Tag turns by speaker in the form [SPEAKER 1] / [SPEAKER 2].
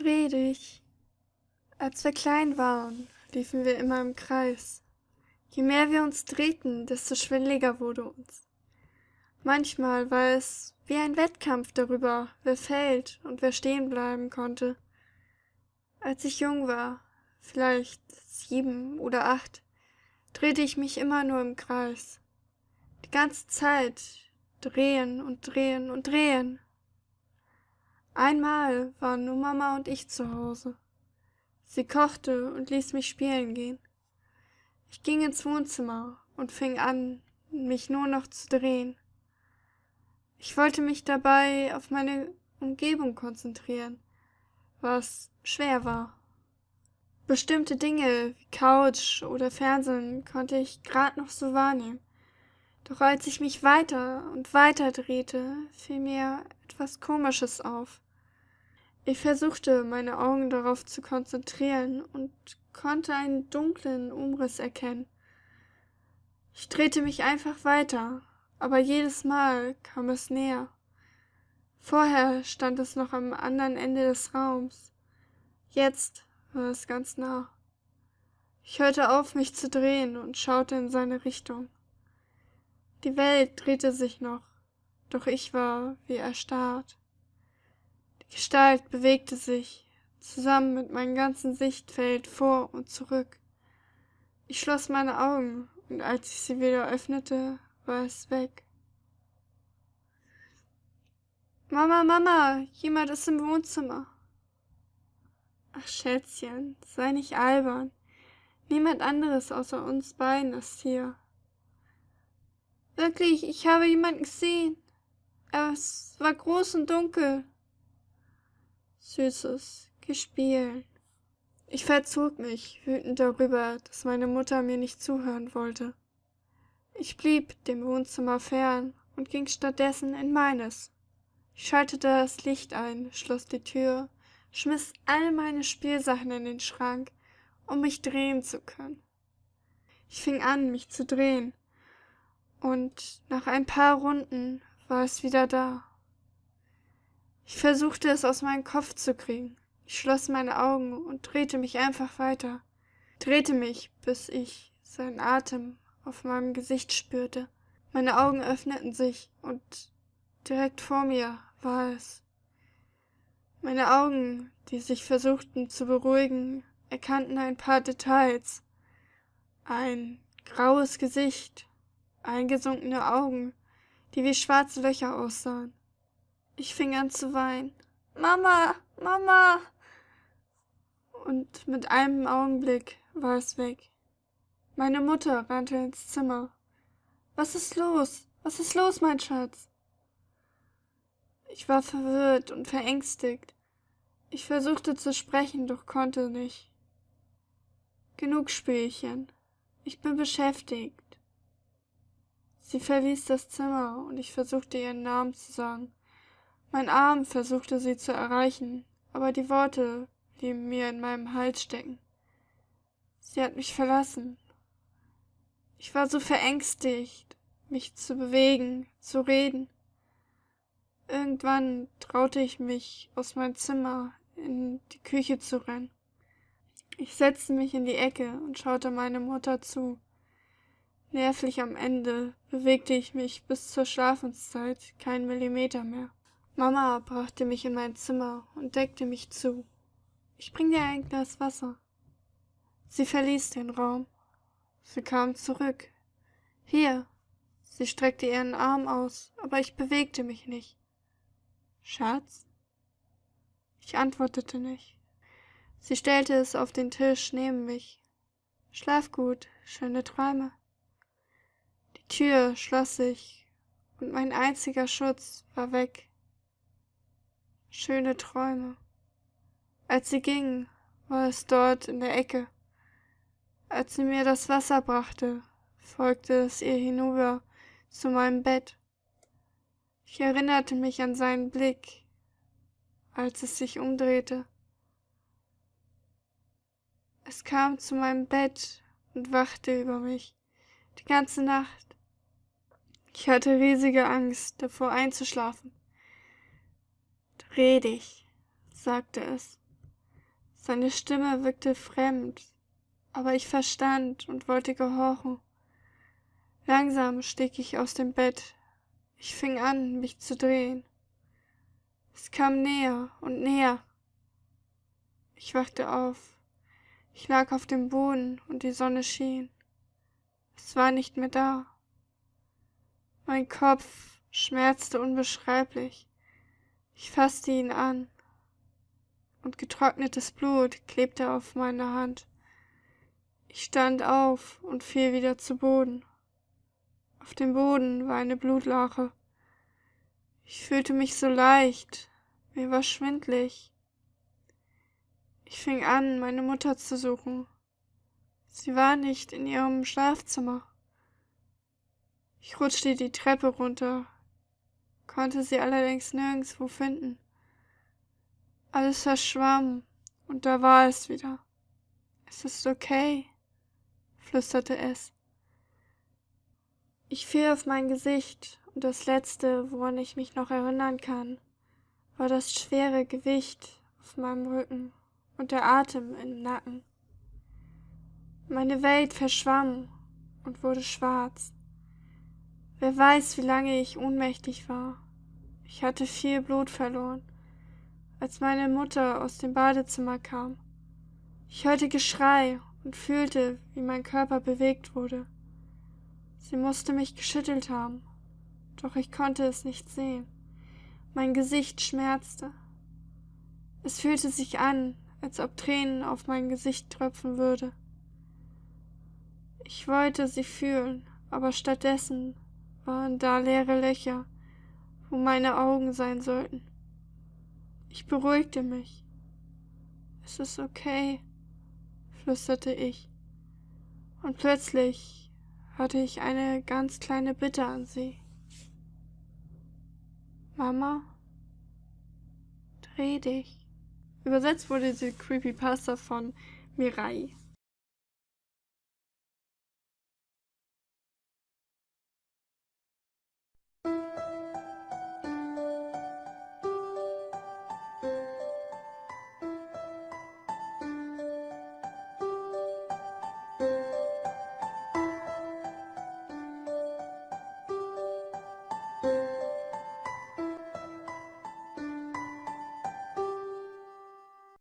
[SPEAKER 1] Dreh dich. Als wir klein waren, liefen wir immer im Kreis. Je mehr wir uns drehten, desto schwindliger wurde uns. Manchmal war es wie ein Wettkampf darüber, wer fällt und wer stehen bleiben konnte. Als ich jung war, vielleicht sieben oder acht, drehte ich mich immer nur im Kreis. Die ganze Zeit drehen und drehen und drehen. Einmal waren nur Mama und ich zu Hause. Sie kochte und ließ mich spielen gehen. Ich ging ins Wohnzimmer und fing an, mich nur noch zu drehen. Ich wollte mich dabei auf meine Umgebung konzentrieren, was schwer war. Bestimmte Dinge wie Couch oder Fernsehen konnte ich grad noch so wahrnehmen. Doch als ich mich weiter und weiter drehte, fiel mir etwas Komisches auf. Ich versuchte, meine Augen darauf zu konzentrieren und konnte einen dunklen Umriss erkennen. Ich drehte mich einfach weiter, aber jedes Mal kam es näher. Vorher stand es noch am anderen Ende des Raums. Jetzt war es ganz nah. Ich hörte auf, mich zu drehen und schaute in seine Richtung. Die Welt drehte sich noch, doch ich war wie erstarrt. Gestalt bewegte sich, zusammen mit meinem ganzen Sichtfeld vor und zurück. Ich schloss meine Augen, und als ich sie wieder öffnete, war es weg. Mama, Mama, jemand ist im Wohnzimmer. Ach, Schätzchen, sei nicht albern. Niemand anderes außer uns beiden ist hier. Wirklich, ich habe jemanden gesehen. Es war groß und dunkel süßes Gespiel. Ich verzog mich, wütend darüber, dass meine Mutter mir nicht zuhören wollte. Ich blieb dem Wohnzimmer fern und ging stattdessen in meines. Ich schaltete das Licht ein, schloss die Tür, schmiss all meine Spielsachen in den Schrank, um mich drehen zu können. Ich fing an, mich zu drehen, und nach ein paar Runden war es wieder da. Ich versuchte es aus meinem Kopf zu kriegen. Ich schloss meine Augen und drehte mich einfach weiter. Drehte mich, bis ich seinen Atem auf meinem Gesicht spürte. Meine Augen öffneten sich und direkt vor mir war es. Meine Augen, die sich versuchten zu beruhigen, erkannten ein paar Details. Ein graues Gesicht, eingesunkene Augen, die wie schwarze Löcher aussahen. Ich fing an zu weinen. Mama, Mama! Und mit einem Augenblick war es weg. Meine Mutter rannte ins Zimmer. Was ist los? Was ist los, mein Schatz? Ich war verwirrt und verängstigt. Ich versuchte zu sprechen, doch konnte nicht. Genug Spielchen. Ich bin beschäftigt. Sie verließ das Zimmer und ich versuchte ihren Namen zu sagen. Mein Arm versuchte sie zu erreichen, aber die Worte blieben mir in meinem Hals stecken. Sie hat mich verlassen. Ich war so verängstigt, mich zu bewegen, zu reden. Irgendwann traute ich mich, aus meinem Zimmer in die Küche zu rennen. Ich setzte mich in die Ecke und schaute meine Mutter zu. Nervlich am Ende bewegte ich mich bis zur Schlafenszeit keinen Millimeter mehr. Mama brachte mich in mein Zimmer und deckte mich zu. Ich bring dir ein Glas Wasser. Sie verließ den Raum. Sie kam zurück. Hier. Sie streckte ihren Arm aus, aber ich bewegte mich nicht. Schatz? Ich antwortete nicht. Sie stellte es auf den Tisch neben mich. Schlaf gut, schöne Träume. Die Tür schloss sich, und mein einziger Schutz war weg schöne Träume. Als sie ging, war es dort in der Ecke. Als sie mir das Wasser brachte, folgte es ihr hinüber zu meinem Bett. Ich erinnerte mich an seinen Blick, als es sich umdrehte. Es kam zu meinem Bett und wachte über mich die ganze Nacht. Ich hatte riesige Angst, davor einzuschlafen. Dreh dich, sagte es. Seine Stimme wirkte fremd, aber ich verstand und wollte gehorchen. Langsam stieg ich aus dem Bett. Ich fing an, mich zu drehen. Es kam näher und näher. Ich wachte auf. Ich lag auf dem Boden und die Sonne schien. Es war nicht mehr da. Mein Kopf schmerzte unbeschreiblich. Ich fasste ihn an und getrocknetes Blut klebte auf meiner Hand. Ich stand auf und fiel wieder zu Boden. Auf dem Boden war eine Blutlache. Ich fühlte mich so leicht, mir war schwindlig. Ich fing an, meine Mutter zu suchen. Sie war nicht in ihrem Schlafzimmer. Ich rutschte die Treppe runter, konnte sie allerdings nirgendswo finden. Alles verschwamm, und da war es wieder. Es ist okay, flüsterte es. Ich fiel auf mein Gesicht, und das Letzte, woran ich mich noch erinnern kann, war das schwere Gewicht auf meinem Rücken und der Atem im Nacken. Meine Welt verschwamm und wurde schwarz. Wer weiß, wie lange ich ohnmächtig war. Ich hatte viel Blut verloren, als meine Mutter aus dem Badezimmer kam. Ich hörte Geschrei und fühlte, wie mein Körper bewegt wurde. Sie musste mich geschüttelt haben, doch ich konnte es nicht sehen. Mein Gesicht schmerzte. Es fühlte sich an, als ob Tränen auf mein Gesicht tröpfen würde. Ich wollte sie fühlen, aber stattdessen waren da leere Löcher, wo meine Augen sein sollten. Ich beruhigte mich. Es ist okay, flüsterte ich. Und plötzlich hatte ich eine ganz kleine Bitte an sie. Mama, dreh dich. Übersetzt wurde diese Creepypasta von Mirai.